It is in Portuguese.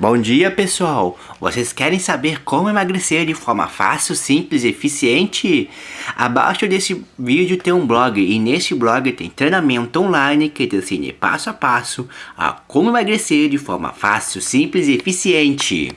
Bom dia pessoal! Vocês querem saber como emagrecer de forma fácil, simples e eficiente? Abaixo desse vídeo tem um blog e nesse blog tem treinamento online que te ensina passo a passo a como emagrecer de forma fácil, simples e eficiente.